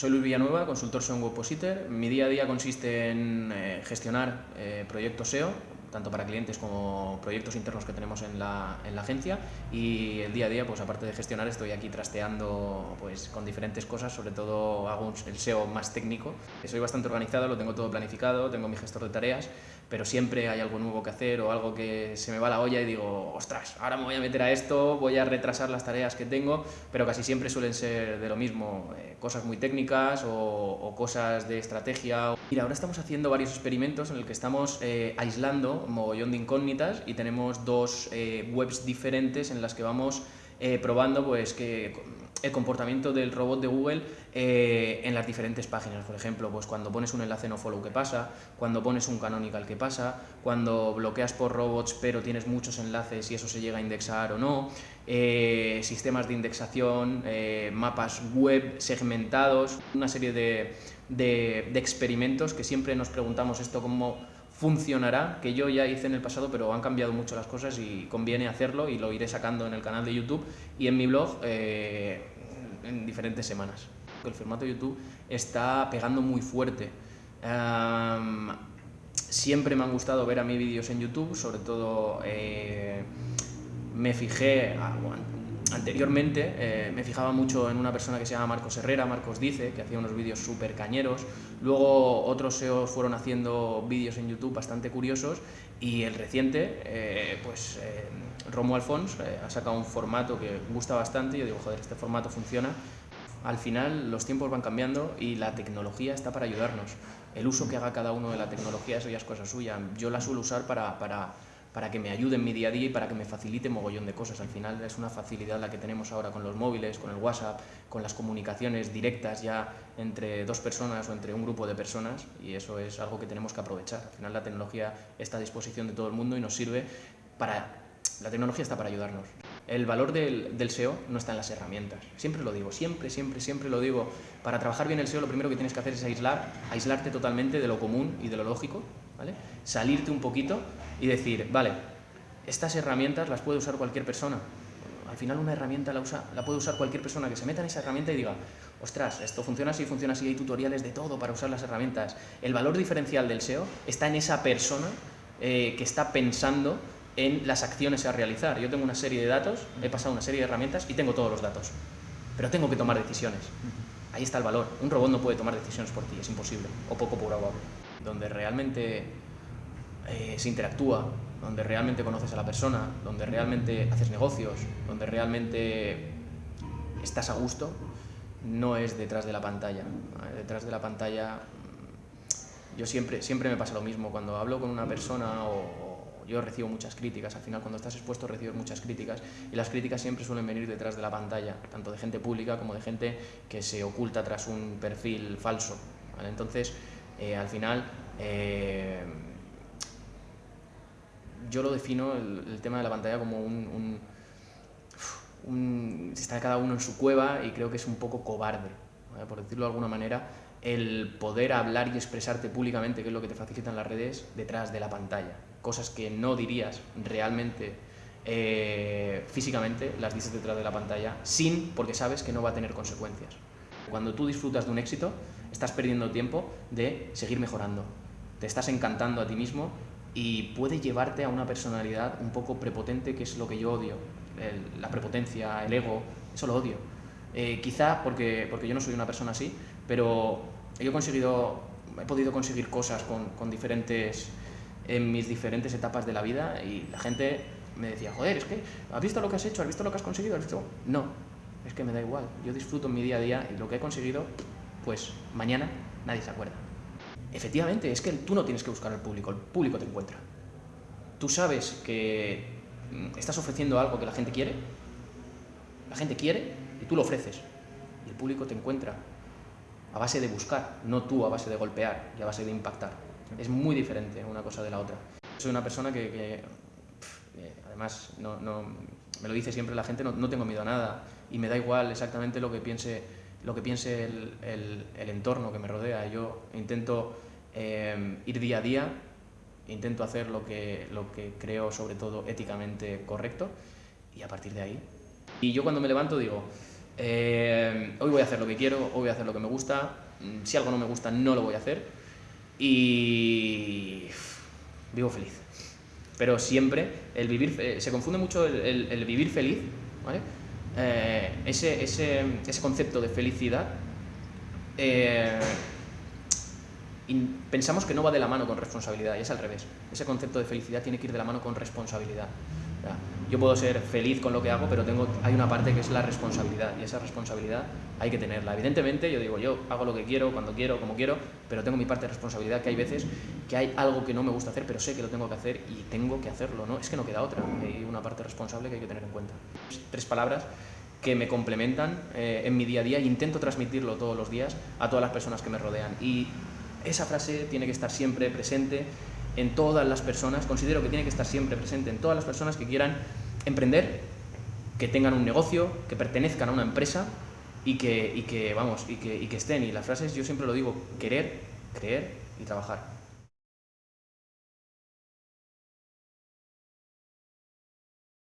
Soy Luis Villanueva, consultor SEO en Webpositor. Mi día a día consiste en eh, gestionar eh, proyectos SEO, tanto para clientes como proyectos internos que tenemos en la, en la, agencia y el día a día, pues aparte de gestionar, estoy aquí trasteando pues, con diferentes cosas, sobre todo hago el SEO más técnico. Soy bastante organizado, lo tengo todo planificado, tengo mi gestor de tareas, pero siempre hay algo nuevo que hacer o algo que se me va la olla y digo, ostras, ahora me voy a meter a esto, voy a retrasar las tareas que tengo, pero casi siempre suelen ser de lo mismo, eh, cosas muy técnicas o, o, cosas de estrategia. Mira, ahora estamos haciendo varios experimentos en el que estamos eh, aislando mogollón de incógnitas y tenemos dos eh, webs diferentes en las que vamos eh, probando pues, que el comportamiento del robot de Google eh, en las diferentes páginas. Por ejemplo, pues cuando pones un enlace no follow, ¿qué pasa? Cuando pones un canonical, ¿qué pasa? Cuando bloqueas por robots pero tienes muchos enlaces y eso se llega a indexar o no. Sistemas de indexación, mapas web segmentados, una serie de, de, de experimentos que siempre nos preguntamos esto como funcionará, que yo ya hice en el pasado, pero han cambiado mucho las cosas y conviene hacerlo y lo iré sacando en el canal de YouTube y en mi blog eh, en diferentes semanas. El formato YouTube está pegando muy fuerte. Um, siempre me han gustado ver a mí vídeos en YouTube, sobre todo eh, me fijé, ah, anteriormente eh, me fijaba mucho en una persona que se llama Marcos Herrera, Marcos Dice, que hacía unos vídeos súper cañeros. Luego otros SEOs fueron haciendo vídeos en YouTube bastante curiosos y el reciente, eh, pues eh, Romo Alfons eh, ha sacado un formato que gusta bastante yo digo, joder, este formato funciona. Al final los tiempos van cambiando y la tecnología está para ayudarnos. El uso que haga cada uno de la tecnología, eso ya es cosa suya. Yo la suelo usar para, para para que me ayude en mi día a día y para que me facilite mogollón de cosas. Al final es una facilidad la que tenemos ahora con los móviles, con el WhatsApp, con las comunicaciones directas ya entre dos personas o entre un grupo de personas y eso es algo que tenemos que aprovechar. Al final la tecnología está a disposición de todo el mundo y nos sirve para... La tecnología está para ayudarnos. El valor del, del, SEO no está en las herramientas. Siempre lo digo, siempre, siempre, siempre lo digo. Para trabajar bien el SEO lo primero que tienes que hacer es aislar, aislarte totalmente de lo común y de lo lógico, ¿vale? Salirte un poquito y decir, vale, estas herramientas las puede usar cualquier persona. Al final una herramienta la, usa, la puede usar cualquier persona que se meta en esa herramienta y diga, ostras, esto funciona así, funciona así, hay tutoriales de todo para usar las herramientas. El valor diferencial del SEO está en esa persona eh, que está pensando en las acciones a realizar. Yo tengo una serie de datos, he pasado una serie de herramientas y tengo todos los datos, pero tengo que tomar decisiones. Ahí está el valor. Un robot no puede tomar decisiones por ti, es imposible, o poco probable. Donde realmente eh, se interactúa, donde realmente conoces a la persona, donde realmente haces negocios, donde realmente estás a gusto, no es detrás de la pantalla. Detrás de la pantalla, yo siempre, siempre me pasa lo mismo, cuando hablo con una persona o, yo recibo muchas críticas, al final cuando estás expuesto recibes muchas críticas y las críticas siempre suelen venir detrás de la pantalla, tanto de gente pública como de gente que se oculta tras un perfil falso. Entonces, eh, al final, eh, yo lo defino, el, tema de la pantalla, como un, un, Está cada uno en su cueva y creo que es un poco cobarde, por decirlo de alguna manera, el poder hablar y expresarte públicamente, que es lo que te facilitan las redes, detrás de la pantalla cosas que no dirías realmente eh, físicamente, las dices detrás de la pantalla, sin, porque sabes que no va a tener consecuencias. Cuando tú disfrutas de un éxito, estás perdiendo tiempo de seguir mejorando. Te estás encantando a ti mismo y puede llevarte a una personalidad un poco prepotente, que es lo que yo odio. La prepotencia, el ego, eso lo odio. Eh, quizá porque, porque yo no soy una persona así, pero he conseguido, he podido conseguir cosas con, con diferentes en mis diferentes etapas de la vida y la gente me decía, joder, es que, ¿has visto lo que has hecho? ¿Has visto lo que has conseguido? ¿Has visto? No, es que me da igual. Yo disfruto mi día a día y lo que he conseguido, pues mañana nadie se acuerda. Efectivamente, es que tú no tienes que buscar al público, el público te encuentra. Tú sabes que mm, estás ofreciendo algo que la gente quiere, la gente quiere y tú lo ofreces. Y el público te encuentra a base de buscar, no tú a base de golpear y a base de impactar. Es muy diferente una cosa de la otra. Soy una persona que, que además, no, me lo dice siempre la gente, no, tengo miedo a nada y me da igual exactamente lo que piense, lo que piense el, el, el entorno que me rodea. Yo intento eh, ir día a día, intento hacer lo que, lo que creo sobre todo éticamente correcto y a partir de ahí. Y yo cuando me levanto digo, eh, hoy voy a hacer lo que quiero, hoy voy a hacer lo que me gusta, mm, si algo no me gusta no lo voy a hacer y vivo feliz. Pero siempre el vivir, eh, se confunde mucho el, vivir feliz, ¿vale? Eh, ese, ese, ese, concepto de felicidad pensamos que no va de la mano con responsabilidad y es al revés. Ese concepto de felicidad tiene que ir de la mano con responsabilidad. Yo puedo ser feliz con lo que hago, pero tengo, hay una parte que es la responsabilidad y esa responsabilidad hay que tenerla. Evidentemente, yo digo, yo hago lo que quiero, cuando quiero, como quiero, pero tengo mi parte de responsabilidad que hay veces que hay algo que no me gusta hacer, pero sé que lo tengo que hacer y tengo que hacerlo, ¿no? Es que no queda otra, hay una parte responsable que hay que tener en cuenta. Tres palabras que me complementan eh, en mi día a día e intento transmitirlo todos los días a todas las personas que me rodean. Y esa frase tiene que estar siempre presente en todas las personas, considero que tiene que estar siempre presente en todas las personas que quieran emprender, que tengan un negocio, que pertenezcan a una empresa y que, y que vamos, y que, y que estén. Y las frases yo siempre lo digo, querer, creer y trabajar.